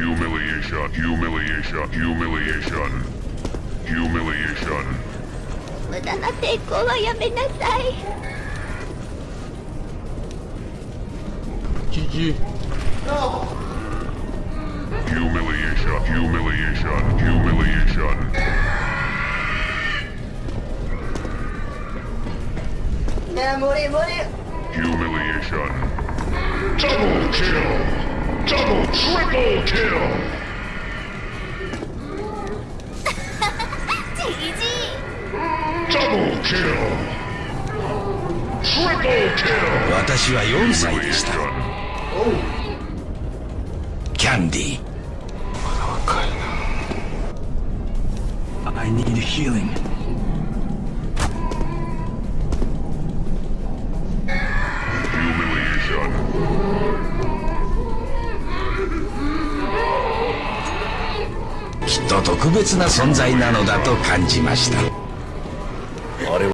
Humiliation. Humiliation. Humiliation. 無駄な抵抗はやめなさい GG Humiliation. Humiliation. Humiliation. ねえ無理無理 Humiliation. Double kill. Double triple kill! 私は4歳でしたキャンディまだ若いな I need healing きっと特別な存在なのだと感じました。